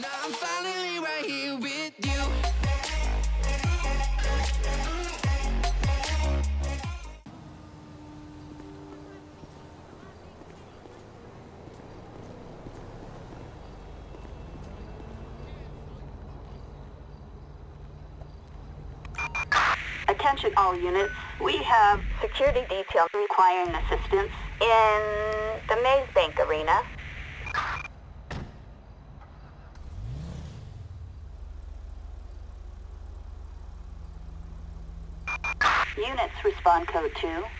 Now I'm finally right here with you. Attention all units. We have security detail requiring assistance in the Maze Bank Arena. Units respond code 2.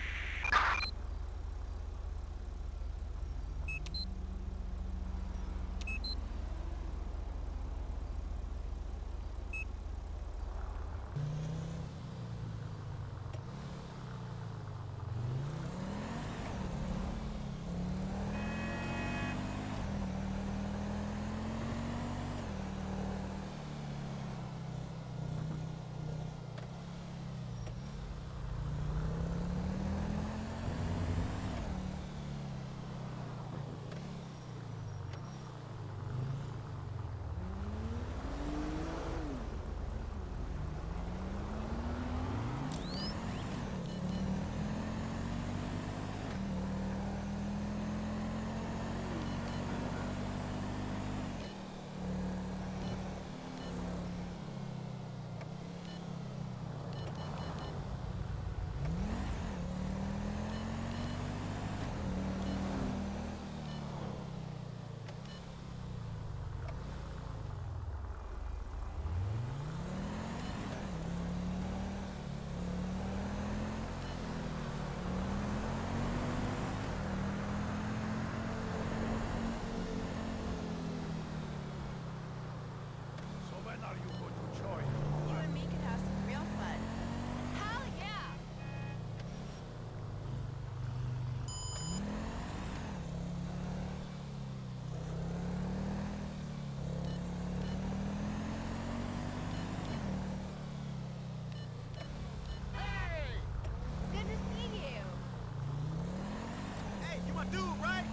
My dude, right?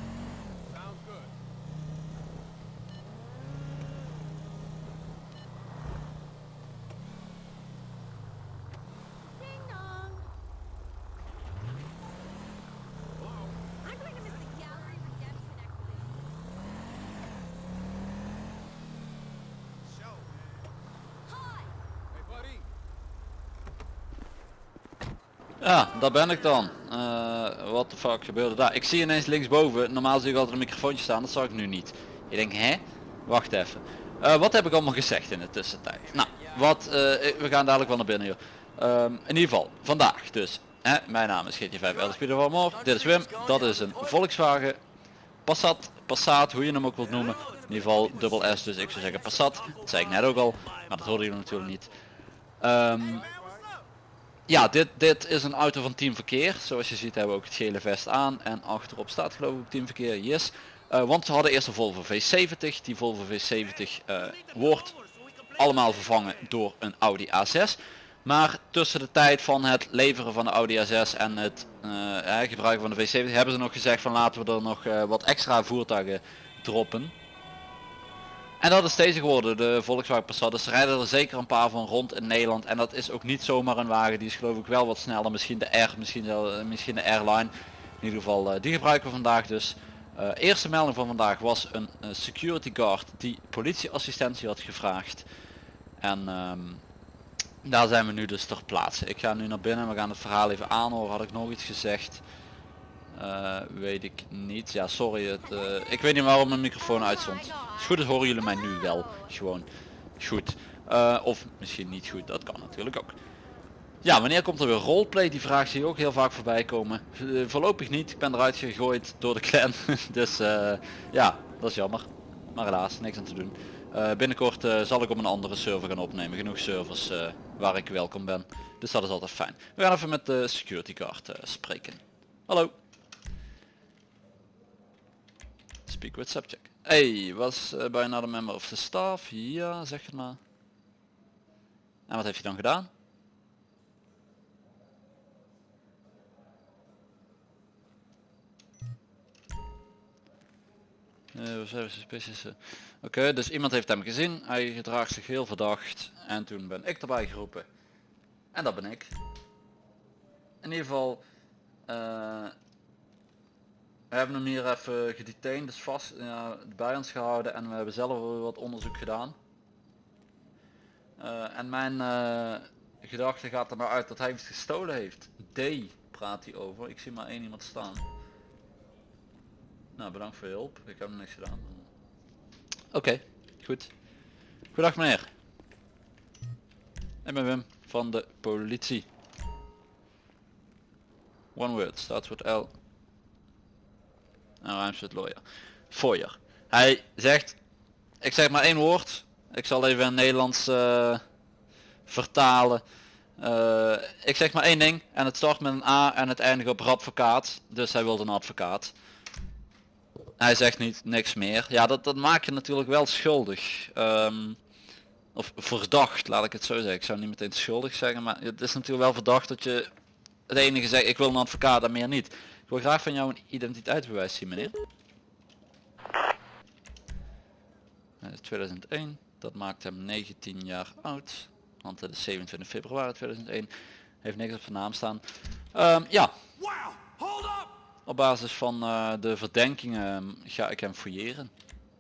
Sounds good. Ding dong. Hello? I'm going to miss the gallery redemption exhibition. Show, man. Hi! Hey, buddy. Ja, daar ben ik dan. Eh wat de fuck gebeurde daar? Ik zie ineens linksboven, normaal zie ik altijd een microfoontje staan, dat zag ik nu niet. Je denkt, hè? Wacht even. Eh, wat heb ik allemaal gezegd in de tussentijd? Nou, wat, eh, ik- we gaan dadelijk wel naar binnen hier. Ehm, in ieder geval, vandaag dus. Hè, mijn naam is GT5 LSP van Moor. Dit is Wim. Dat is een Volkswagen Passat, Passat, hoe je hem ook wilt noemen. In ieder geval dubbel S, dus ik zou zeggen Passat. Dat zei ik net ook al, maar dat hoorden jullie natuurlijk niet. Ehm, ja, dit, dit is een auto van Team Verkeer. Zoals je ziet hebben we ook het gele vest aan. En achterop staat geloof ik Team Verkeer, yes. Eh, want ze hadden eerst een Volvo V70. Die Volvo V70 eh, wordt allemaal vervangen door een Audi A6. Maar tussen de tijd van het leveren van de Audi A6 en het eh, gebruiken van de V70 hebben ze nog gezegd van laten we er nog wat extra voertuigen droppen. En dat is deze geworden, de Volkswagen Passat. Dus er rijden er zeker een paar van rond in Nederland. En dat is ook niet zomaar een wagen, die is geloof ik wel wat sneller. Misschien de R, misschien, wel, eh, misschien de Airline. In ieder geval, eh, die gebruiken we vandaag dus. Eh, eerste melding van vandaag was een security guard die politieassistentie had gevraagd. En ehm, daar zijn we nu dus ter plaatse. Ik ga nu naar binnen, we gaan het verhaal even aanhoren. Had ik nog iets gezegd? Eh, weet ik niet. Ja, sorry. Het, eh, ik weet niet waarom mijn microfoon uitstond. Het goed is horen jullie mij nu wel. Gewoon goed. Eh, of misschien niet goed, dat kan natuurlijk ook. Ja, wanneer komt er weer roleplay? Die vraag zie je ook heel vaak voorbij komen. Voorlopig niet. Ik ben eruit gegooid door de clan. dus ja, dat is jammer. Maar helaas, niks aan te doen. Binnenkort zal ik op een andere server gaan opnemen. Genoeg servers waar ik welkom ben. Dus dat is altijd fijn. We gaan even met de security guard spreken. Hallo. Speak with subject. Hey, was uh, by another member of the staff? Ja, zeg het maar. En wat heeft je dan gedaan? Eh, eh. Oké, dus iemand heeft hem gezien. Hij gedraagt zich heel verdacht. En toen ben ik erbij geroepen. En dat ben ik. In ieder geval. eh, we hebben hem hier even gedetained, dus vast ja, bij ons gehouden en we hebben zelf wat onderzoek gedaan. Eh, en mijn eh, gedachte gaat er nou uit dat hij iets gestolen heeft. D praat hij over. Ik zie maar één iemand staan. Nou, bedankt voor je hulp. Ik heb hem niks gedaan. Oké, goed. Goedendag meneer. Ik ben Wim van de politie. One word, starts with L. Rhymes with lawyer. Foyer. Hij zegt, ik zeg maar één woord. Ik zal even in Nederlands eh, vertalen. Eh, ik zeg maar één ding en het start met een A en het eindigt op advocaat. Dus hij wilde een advocaat. Hij zegt niet niks meer. Ja, dat, dat maak je natuurlijk wel schuldig. Ehm, of verdacht, laat ik het zo zeggen. Ik zou niet meteen schuldig zeggen, maar het is natuurlijk wel verdacht dat je het enige zegt, ik wil een advocaat en meer niet. Ik wil graag van jou een identiteitsbewijs zien, meneer. Hij is 2001, dat maakt hem 19 jaar oud. Want het is 27 februari 2001. Heeft niks op zijn naam staan. Ehm, ja, Wow! Hold up! op basis van eh, de verdenkingen ga ik hem fouilleren.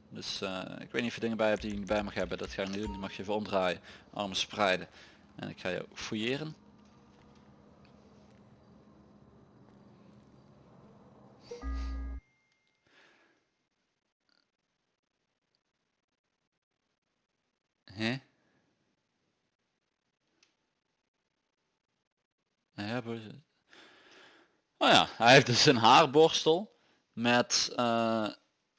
Dus eh, ik weet niet of je dingen bij hebt die je niet bij mag hebben. Dat ga ik niet doen. Die mag je even omdraaien. Armen spreiden. En ik ga jou fouilleren. Hè? Boos. Oh ja, hij heeft dus een haarborstel met eh,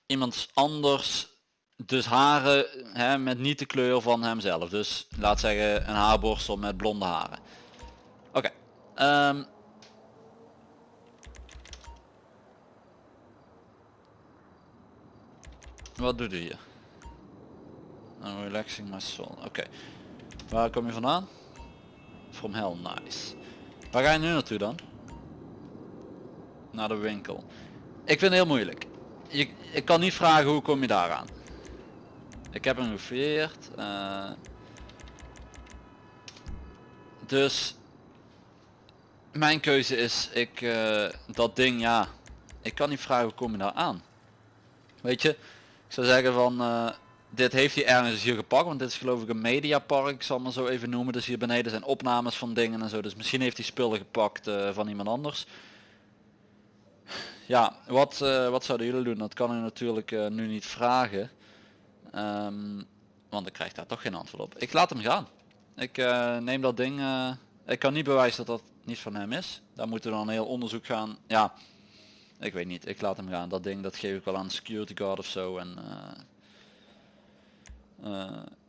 iemand anders dus haren hè, met niet de kleur van hemzelf. Dus laat zeggen een haarborstel met blonde haren. Oké. ehm. Wat doet u hier? I'm relaxing my soul. Oké. Waar kom je vandaan? From hell, nice. Waar ga je nu naartoe dan? Naar de winkel. Ik vind het heel moeilijk. Je, ik kan niet vragen hoe kom je daaraan. Ik heb hem gefouilleerd. eh. dus mijn keuze is, ik eh, dat ding ja, ik kan niet vragen hoe kom je daar aan. Weet je, ik zou zeggen van eh, dit heeft hij ergens hier gepakt, want dit is geloof ik een mediapark, ik zal maar zo even noemen. Dus hier beneden zijn opnames van dingen en zo. Dus misschien heeft hij spullen gepakt eh, van iemand anders. Ja, wat, eh, wat zouden jullie doen? Dat kan u natuurlijk eh, nu niet vragen. Ehm, want ik krijg daar toch geen antwoord op. Ik laat hem gaan. Ik neem dat ding. ik kan niet bewijzen dat dat niet van hem is. Daar moeten we dan een heel onderzoek gaan. Ja, ik weet niet. Ik laat hem gaan. Dat ding dat geef ik wel aan security guard of zo. En,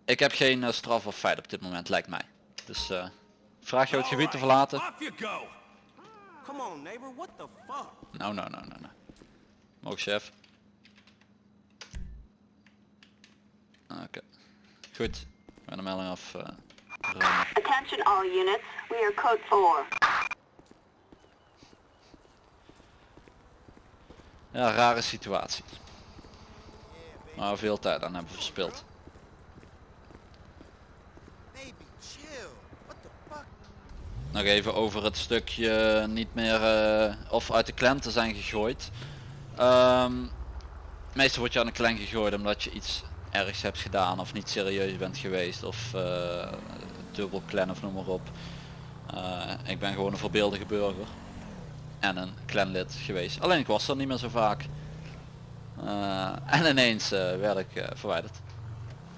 ik heb geen eh, straf of feit op dit moment, lijkt mij. Dus eh, vraag jou het gebied te verlaten. Off you go! Come on, neighbor, what the fuck? Nou, nou, nou, nou, nou. Mogen chef. Oké. Goed. Ik ben de melding af. eh. Attention all units, we are code 4. Ja, rare situatie. Maar we veel tijd aan hebben verspild. Baby, chill. What the fuck? Nog even over het stukje niet meer eh, of uit de klant te zijn gegooid. Ehm, meestal word je aan de klant gegooid omdat je iets ergs hebt gedaan of niet serieus bent geweest of eh dubbel clan of noem maar op. Eh, ik ben gewoon een voorbeeldige burger en een clanlid geweest. Alleen ik was er niet meer zo vaak. En ineens werd ik verwijderd.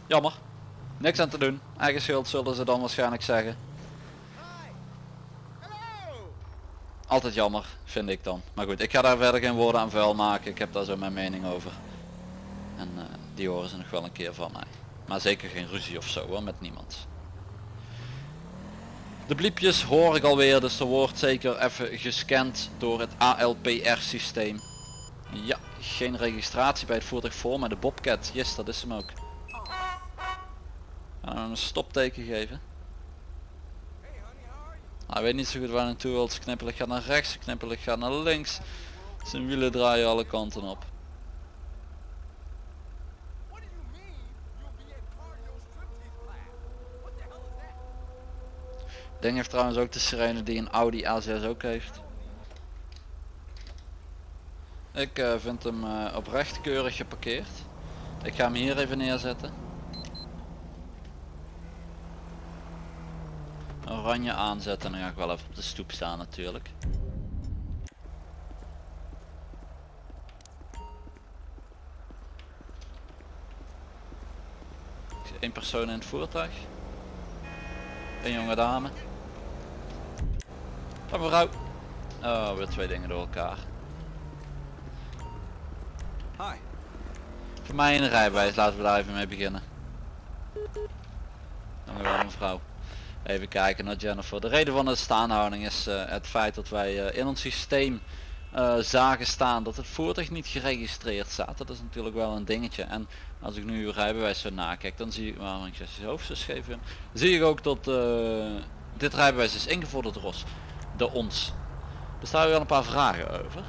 Jammer. Niks aan te doen. Eigen schuld zullen ze dan waarschijnlijk zeggen. Altijd jammer, vind ik dan. Maar goed, ik ga daar verder geen woorden aan vuil maken. Ik heb daar zo mijn mening over. En eh, die horen ze nog wel een keer van mij. Maar zeker geen ruzie of zo hoor, met niemand. De bliepjes hoor ik alweer, dus er wordt zeker even gescand door het ALPR systeem. Ja, geen registratie bij het voertuig voor, maar de Bobcat, yes dat is hem ook. Gaan we hem een stopteken geven. Hij weet niet zo goed waar hij naartoe wil. ze knippelig gaat naar rechts, knippelig gaat naar links. Zijn wielen draaien alle kanten op. Ding heeft trouwens ook de sirene die een Audi A6 ook heeft. Ik eh, vind hem uh, oprecht keurig geparkeerd. Ik ga hem hier even neerzetten. Oranje aanzetten en dan ga ik wel even op de stoep staan natuurlijk. Ik zie één persoon in het voertuig. Een jonge dame. Dag mevrouw. Oh, weer twee dingen door elkaar. Hi. Voor mij een rijbewijs, laten we daar even mee beginnen. Dank u wel mevrouw. Even kijken naar Jennifer. De reden van de staanhouding is eh, het feit dat wij eh, in ons systeem eh, zagen staan dat het voertuig niet geregistreerd staat. Dat is natuurlijk wel een dingetje. En als ik nu uw rijbewijs zo nakijk, dan zie ik waarom ik je hoofd zo scheef in. Zie ik ook dat dit rijbewijs is ingevorderd ons. Door ons. Er staan wel een paar vragen over.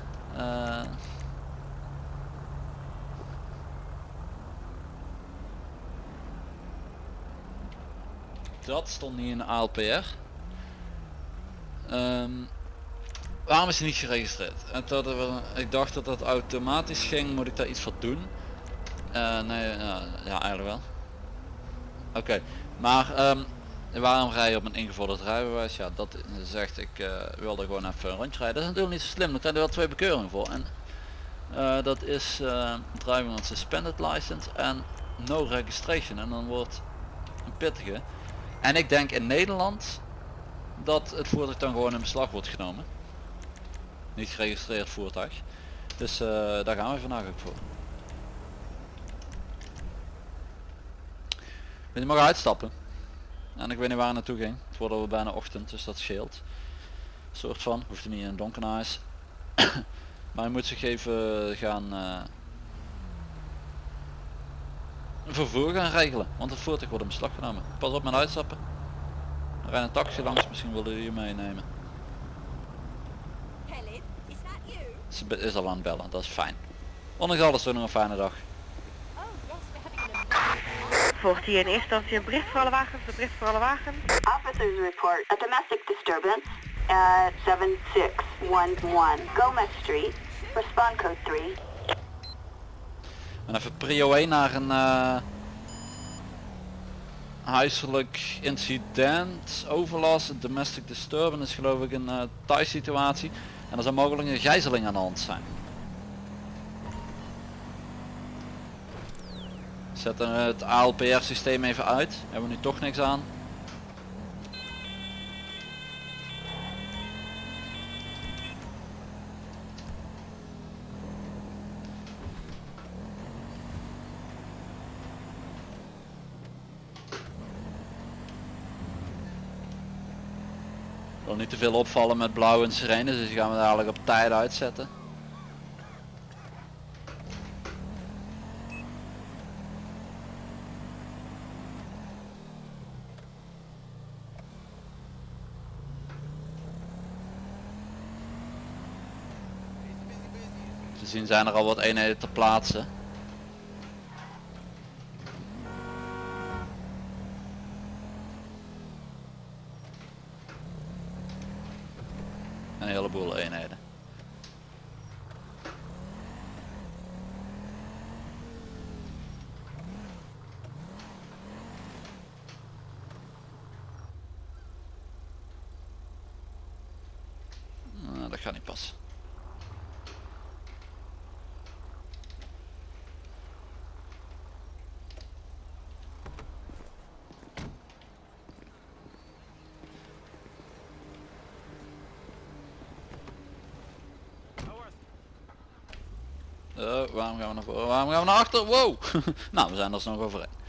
Dat stond niet in de ALPR. Ehm, waarom is hij niet geregistreerd? En dat ik dacht dat dat automatisch ging, moet ik daar iets voor doen? Eh, nee, ja, ja, eigenlijk wel. Oké, maar ehm, waarom rij je op een ingevorderd rijbewijs? Ja, dat zegt ik eh, wilde gewoon even een rondje rijden. Dat is natuurlijk niet zo slim, dan krijg je wel twee bekeuringen voor. En eh, dat is eh, driving on suspended license en no registration. En dan wordt een pittige. En ik denk in Nederland dat het voertuig dan gewoon in beslag wordt genomen. Niet geregistreerd voertuig. Dus eh, daar gaan we vandaag ook voor. Je mag uitstappen. En ik weet niet waar naartoe ging. Het wordt al bijna ochtend, dus dat scheelt. Soort van, hoeft niet in een donker huis. maar je moet zich even gaan eh, vervoer gaan regelen. Want het voertuig wordt in beslag genomen. Pas op met uitstappen. Er rijdt een taxi langs, misschien willen jullie je meenemen. Helen, is that you? Ze is al aan het bellen, dat is fijn. Ondanks alles nog een fijne dag. Oh. Volgt hier in eerste instantie een bericht voor alle wagens, een bericht voor alle wagens. Officers report a domestic disturbance at 7611 Gomez Street. Respond code 3. En even prio 1 naar een eh, huiselijk incident, overlast, domestic disturbance is geloof ik een uh, thuis situatie. En er zou mogelijk een gijzeling aan de hand zijn. We het ALPR systeem even uit. Hebben we nu toch niks aan. Wil niet te veel opvallen met blauw en sirenes, dus die gaan we dadelijk op tijd uitzetten. Te zien zijn er al wat eenheden te plaatsen. Een heleboel eenheden. Nou, dat gaat niet passen. Eh, waarom gaan we naar voren? Waarom gaan we naar achter? Wow! nou, we zijn er nog overheen.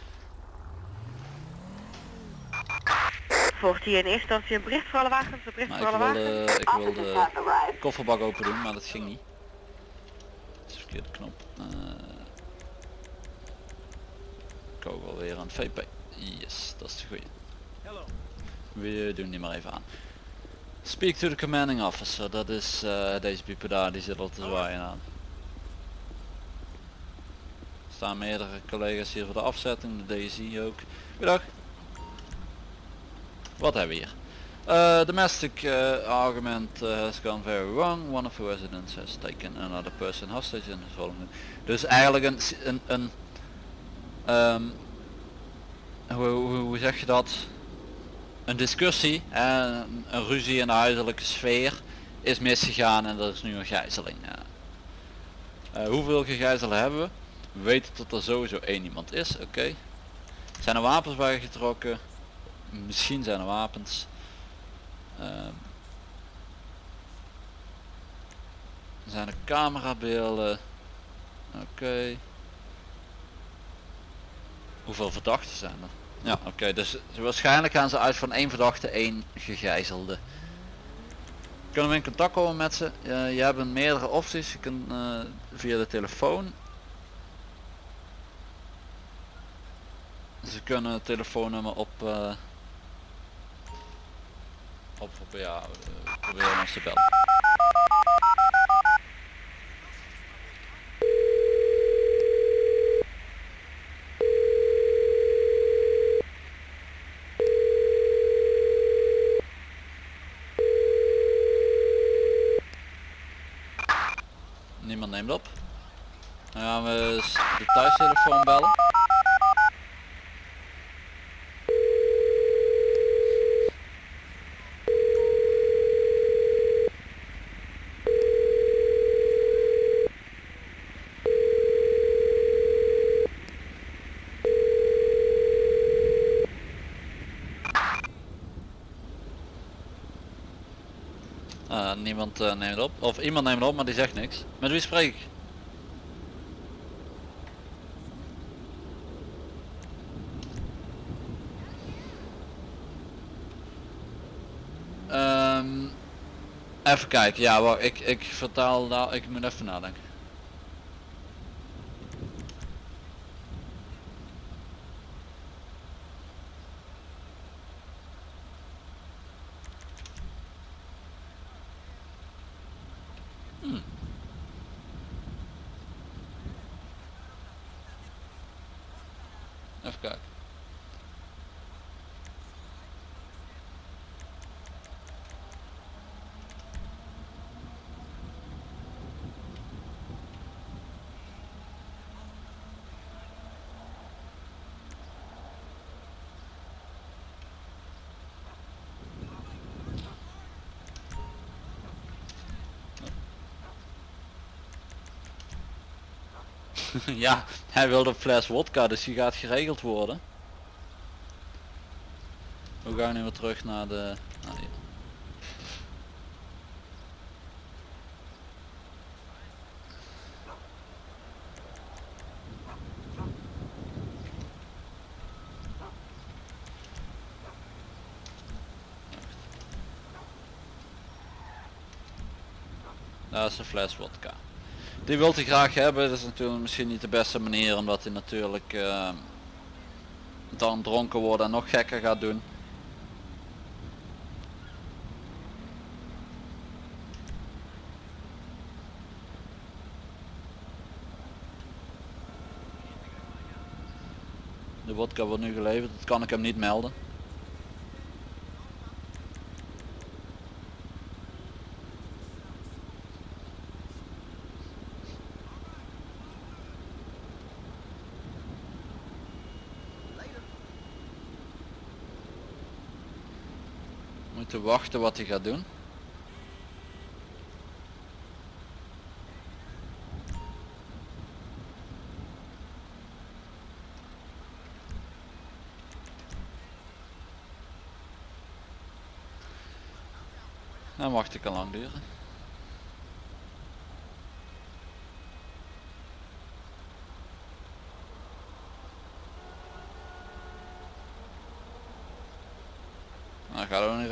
Volgt hier in eerste instantie een bericht voor alle wagens, een bericht Maar voor ik alle wil, wagens. de, ik wil Officers de kofferbak open doen, maar dat ging niet. Dat is de verkeerde knop. Eh kogel weer aan het VP. Yes, dat is de goeie. Hello. We doen die maar even aan. Speak to the commanding officer, dat is eh, deze pieper daar, die zit al te zwaaien aan. Er staan meerdere collega's hier voor de afzetting, de DSI ook. Goedendag. Wat hebben we hier? Uh, domestic uh, argument uh, has gone very wrong. One of the residents has taken another person hostage in his following. Dus eigenlijk een, een, een ehm, hoe, hoe, zeg je dat? Een discussie en een, ruzie in de huiselijke sfeer is misgegaan en dat is nu een gijzeling. Eh, hoeveel gegijzelen hebben we? We weten dat er sowieso één iemand is, oké. Zijn er wapens bij getrokken? Misschien zijn er wapens. Ehm. zijn er camerabeelden? Oké. Hoeveel verdachten zijn er? Ja, oké, dus waarschijnlijk gaan ze uit van één verdachte, één gegijzelde. Kunnen we in contact komen met ze? Eh, je hebt meerdere opties. Je kunt eh, via de telefoon. Ze kunnen het telefoonnummer op eh, op, ja, eh, proberen ons te bellen. Niemand neemt op. Dan gaan we de thuistelefoon bellen. Eh, neemt op. Of iemand neemt op, maar die zegt niks. Met wie spreek ik? Ehm, even kijken, ja wacht, ik, ik vertaal daar, ik moet even nadenken. Even kijken. ja, hij wilde een fles wodka, dus die gaat geregeld worden. We gaan nu weer terug naar de... Naar die. Dat is een fles wodka. Die wilt hij graag hebben, dat is natuurlijk misschien niet de beste manier omdat hij natuurlijk eh, dan dronken wordt en nog gekker gaat doen. De wodka wordt nu geleverd, dat kan ik hem niet melden. Moeten wachten wat hij gaat doen. Dan wacht ik al lang duren. Dan gaat het niet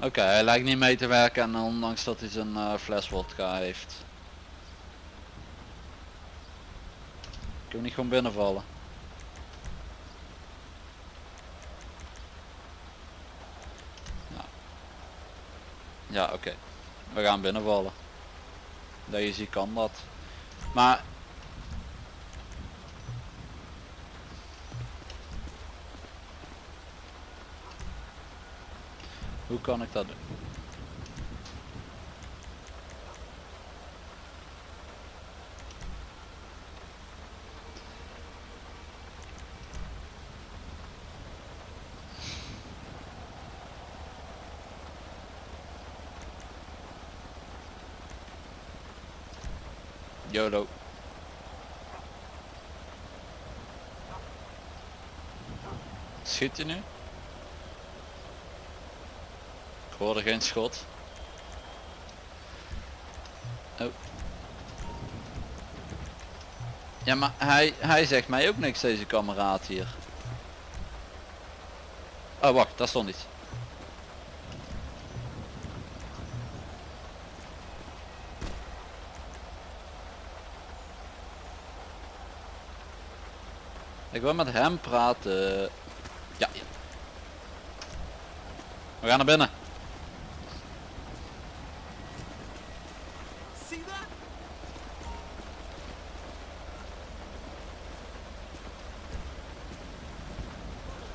Oké, hij lijkt niet mee te werken en ondanks dat hij zijn eh, fles heeft. Kunnen we niet gewoon binnenvallen? Ja, oké. We gaan binnenvallen. Deze kan dat. Maar... Hoe kan ik dat doen? YOLO. Schiet je nu? Ik hoorde geen schot. Oh. Ja, maar hij, hij zegt mij ook niks, deze kameraad hier. Oh, wacht, daar stond iets. Ik wil met hem praten. Ja. ja. We gaan naar binnen.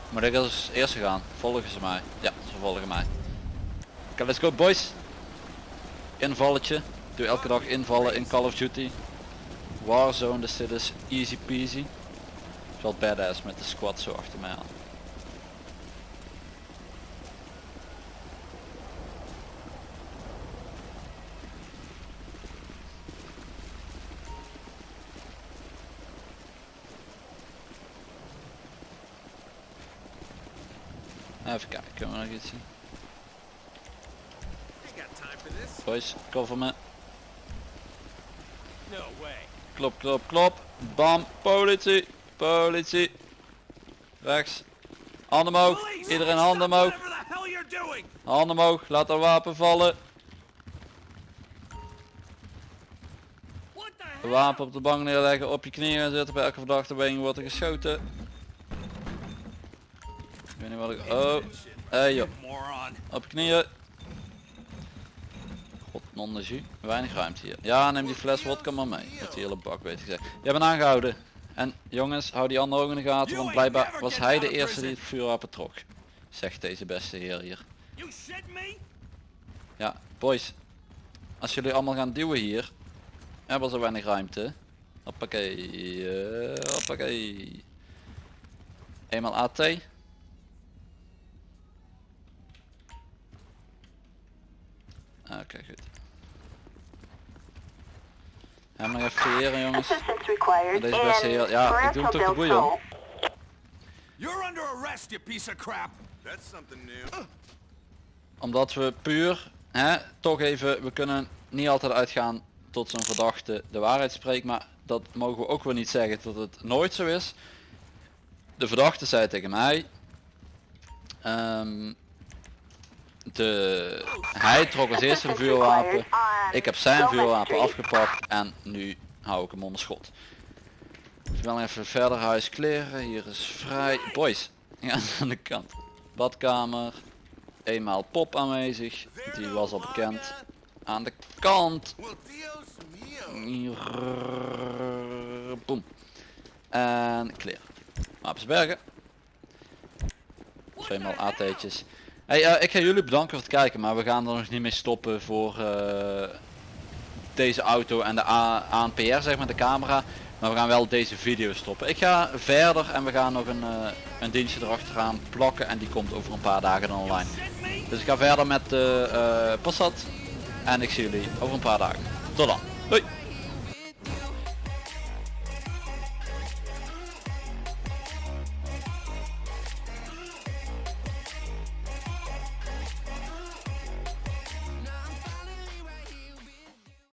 Moet ik als eerste gaan? Volgen ze mij? Ja, ze volgen mij. Oké, let's go boys. Invalletje. Doe elke dag invallen in Call of Duty. Warzone, dus dit is easy peasy. Is wel badass met de squad zo achter mij aan. Even kijken, kunnen we nog iets zien? Boys, cover me. No way. Klop, klop, klop. Bam, politie, politie. Rechts. Handen omhoog. Iedereen handen omhoog. Handen omhoog. Laat dat wapen vallen. Wapen op de bank neerleggen. Op je knieën zitten. Bij elke verdachte been wordt er geschoten. Ik weet niet wat ik... Oh. Hey joh. Op je knieën. God, non de jus. Weinig ruimte hier. Ja, neem die fles vodka maar mee. Met die hele bak weet ik gezegd. Jij bent aangehouden. En jongens, hou die andere ook in de gaten, want blijkbaar was hij de eerste die het vuurwapen trok. Zegt deze beste heer hier. Ja, boys. Als jullie allemaal gaan duwen hier, hebben we zo weinig ruimte. Hoppakee. eh, hoppakee. Eenmaal AT. Oké, goed. Ja, maar even creëren jongens. Deze beste in heer- ja, ik doe hem toch de boei, Del hoor. Sol. You're under arrest, you piece of crap. That's something new. Omdat we puur, hè, toch even, we kunnen niet altijd uitgaan tot zo'n verdachte de waarheid spreekt, maar dat mogen we ook wel niet zeggen dat het nooit zo is. De verdachte zei tegen mij, ehm, de, hij trok als eerste een vuurwapen, ik heb zijn vuurwapen afgepakt en nu hou ik hem onder schot. Ik wil even verder huis kleren, hier is vrij, boys, ja, aan de kant, badkamer, eenmaal pop aanwezig, die was al bekend. Aan de kant. Boom. En kleren. Wapensbergen. Tweemaal AT'tjes. Eh, ik ga jullie bedanken voor het kijken, maar we gaan er nog niet mee stoppen voor eh, deze auto en de A- ANPR, zeg maar, de camera. Maar we gaan wel deze video stoppen. Ik ga verder en we gaan nog een, eh, een dienstje erachteraan plakken en die komt over een paar dagen online. Dus ik ga verder met de Passat en ik zie jullie over een paar dagen. Tot dan. Doei.